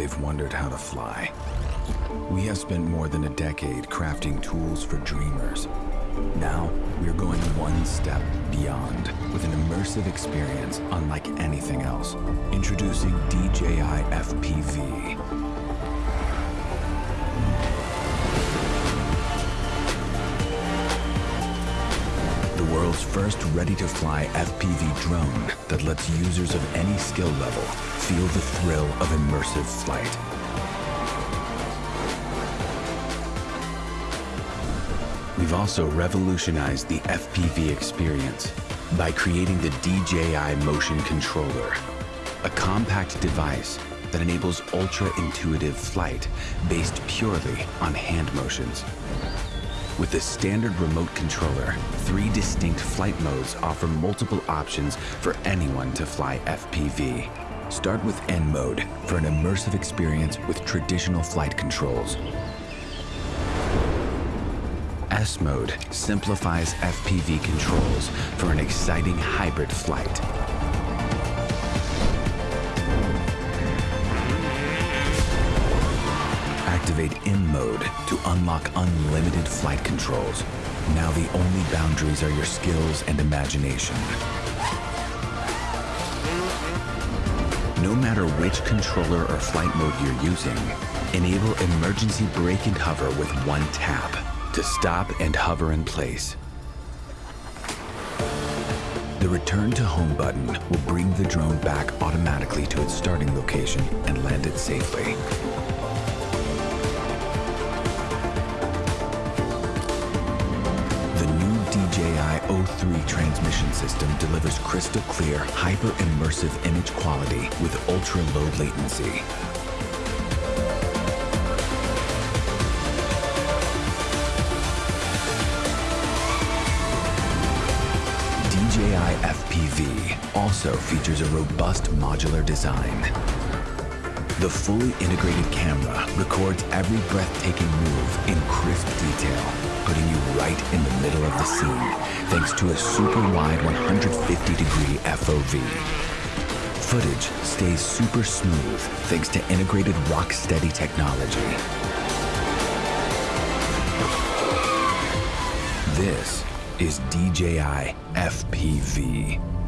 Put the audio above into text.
they've wondered how to fly. We have spent more than a decade crafting tools for dreamers. Now, we're going one step beyond with an immersive experience unlike anything else. Introducing DJI FPV, first ready-to-fly FPV drone that lets users of any skill level feel the thrill of immersive flight. We've also revolutionized the FPV experience by creating the DJI Motion Controller, a compact device that enables ultra-intuitive flight based purely on hand motions. With the standard remote controller, three distinct flight modes offer multiple options for anyone to fly FPV. Start with N mode for an immersive experience with traditional flight controls. S mode simplifies FPV controls for an exciting hybrid flight. Activate M mode to unlock unlimited flight controls. Now the only boundaries are your skills and imagination. No matter which controller or flight mode you're using, enable emergency brake and hover with one tap to stop and hover in place. The return to home button will bring the drone back automatically to its starting location and land it safely. O3 transmission system delivers crystal clear, hyper-immersive image quality with ultra-low latency. DJI FPV also features a robust modular design. The fully integrated camera records every breathtaking move in crisp detail, putting you right in the middle of the scene thanks to a super wide 150 degree FOV. Footage stays super smooth thanks to integrated RockSteady technology. This is DJI FPV.